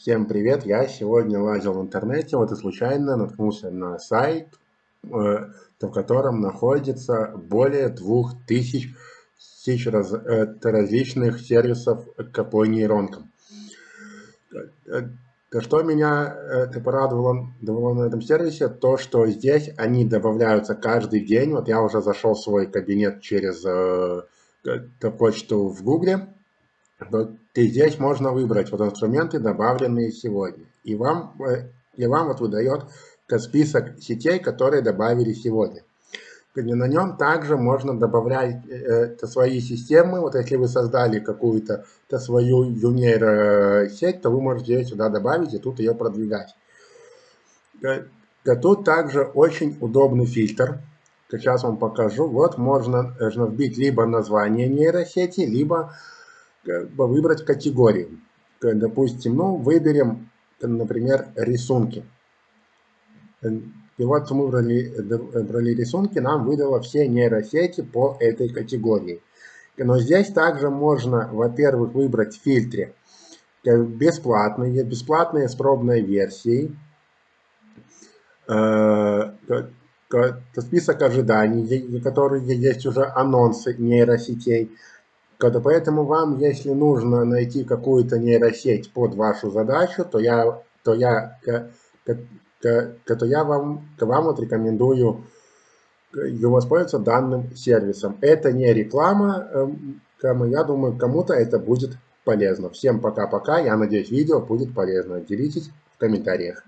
Всем привет! Я сегодня лазил в интернете, вот и случайно наткнулся на сайт, э, в котором находится более 2000 тысяч раз, э, различных сервисов по нейронкам. То, что меня порадовало на этом сервисе, то, что здесь они добавляются каждый день. Вот я уже зашел в свой кабинет через э, почту в Гугле и здесь можно выбрать вот инструменты, добавленные сегодня. И вам, э, и вам вот выдает список сетей, которые добавили сегодня. И на нем также можно добавлять э, свои системы. Вот если вы создали какую-то свою нейросеть, то вы можете ее сюда добавить и тут ее продвигать. Э, тут также очень удобный фильтр. Сейчас вам покажу. Вот можно, можно вбить либо название нейросети, либо выбрать категорию. Допустим, ну, выберем, например, рисунки. И вот мы выбрали, выбрали рисунки, нам выдало все нейросети по этой категории. Но здесь также можно, во-первых, выбрать в фильтре бесплатные, бесплатные с пробной версией, э, список ожиданий, которые есть уже анонсы нейросетей, Поэтому вам, если нужно найти какую-то нейросеть под вашу задачу, то я, то я, то я вам, вам вот рекомендую воспользоваться данным сервисом. Это не реклама, эм, я думаю, кому-то это будет полезно. Всем пока-пока, я надеюсь, видео будет полезно. Делитесь в комментариях.